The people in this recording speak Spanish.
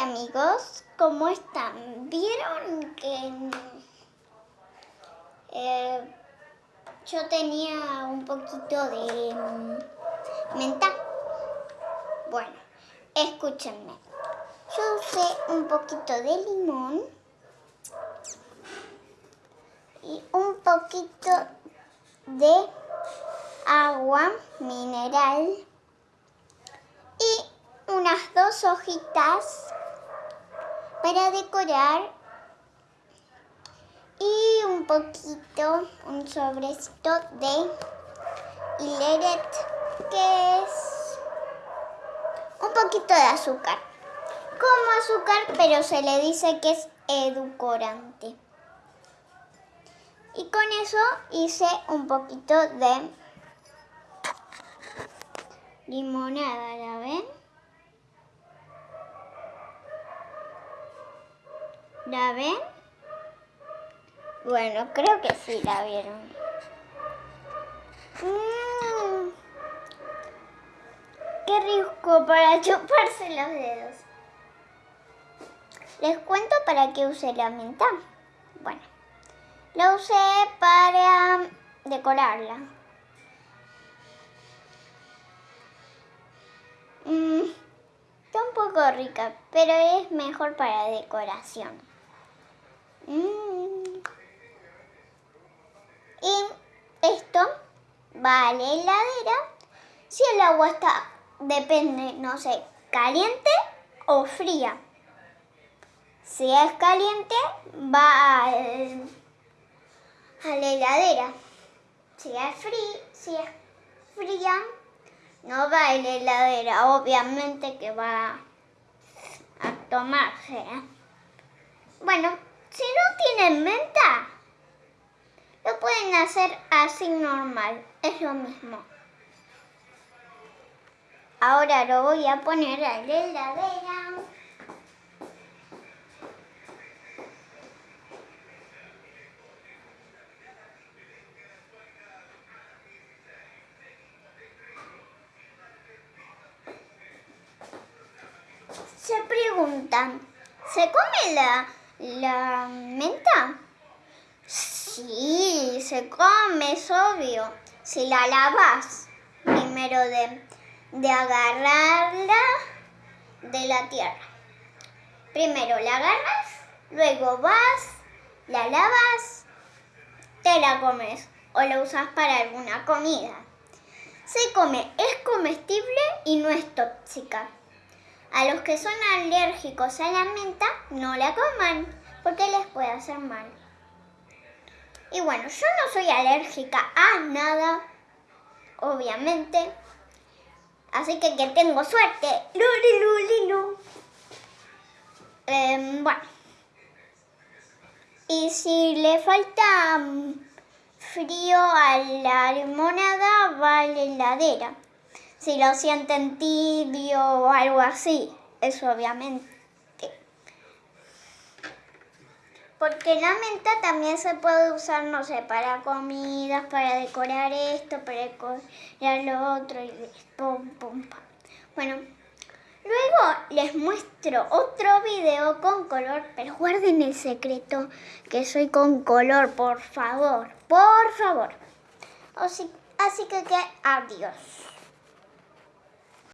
Amigos, ¿cómo están? ¿Vieron que eh, yo tenía un poquito de mm, menta? Bueno, escúchenme. Yo usé un poquito de limón y un poquito de agua mineral y unas dos hojitas para decorar y un poquito, un sobrecito de hileret que es un poquito de azúcar como azúcar pero se le dice que es edulcorante y con eso hice un poquito de limonada, ¿la ven? ¿La ven? Bueno, creo que sí la vieron. Mm. ¡Qué rico para chuparse los dedos! Les cuento para qué usé la menta. Bueno, la usé para decorarla. Mm, está un poco rica, pero es mejor para decoración. Mm. Y esto va a la heladera si el agua está, depende, no sé, caliente o fría. Si es caliente, va a, la heladera. Si es, si es fría, no va a la heladera. Obviamente que va a tomarse. ¿eh? Bueno, si no tienen menta, lo pueden hacer así normal. Es lo mismo. Ahora lo voy a poner a la heladera. Se preguntan, ¿se come la, la menta? Sí, se come, es obvio. Si la lavas, primero de, de agarrarla de la tierra. Primero la agarras, luego vas, la lavas, te la comes o la usas para alguna comida. Se come, es comestible y no es tóxica. A los que son alérgicos a la menta, no la coman porque les puede hacer mal. Y bueno, yo no soy alérgica a nada, obviamente. Así que que tengo suerte. Luli, Eh, bueno. Y si le falta mm, frío a la limonada, va a la heladera si lo sienten tibio o algo así, eso obviamente. Porque la menta también se puede usar, no sé, para comidas, para decorar esto, para decorar lo otro y pum, pum, pum. Bueno, luego les muestro otro video con color, pero guarden el secreto que soy con color, por favor, por favor. Así, así que, que adiós.